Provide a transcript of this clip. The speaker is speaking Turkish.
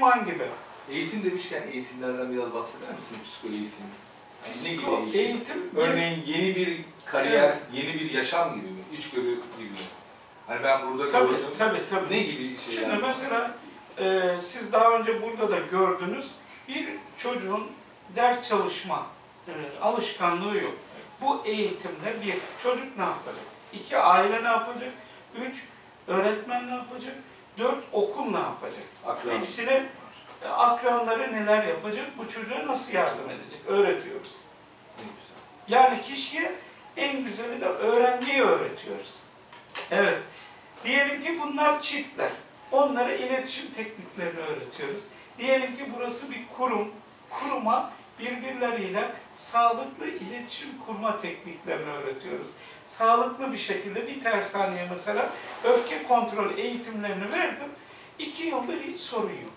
iman gibi. Eğitim demişken eğitimlerden biraz bahseder misin psikoloji eğitimi? Yani ne gibi Psiko eğitim? eğitim, Örneğin yeni bir kariyer, yeni bir yaşam gibi mi? İçgörü gibi mi? Hani ben burada tabii, gördüm. tabii, tabii. Ne gibi şey Şimdi yani? mesela e, siz daha önce burada da gördünüz bir çocuğun ders çalışma e, alışkanlığı yok. Bu eğitimde bir çocuk ne yapacak? İki aile ne yapacak? Üç öğretmen ne yapacak? Dört okul ne yapacak? Akran. Hepsine akranları neler yapacak? Bu çocuğa nasıl yardım edecek? Öğretiyoruz. Yani kişiye en güzeli de öğrenciyi öğretiyoruz. Evet. Diyelim ki bunlar çiftler. Onlara iletişim tekniklerini öğretiyoruz. Diyelim ki burası bir kurum. Kuruma birbirleriyle sağlıklı iletişim kurma tekniklerini öğretiyoruz. Sağlıklı bir şekilde bir tersaneye mesela öfke kontrol eğitimlerini verdim. İki yıldır hiç sorun yok.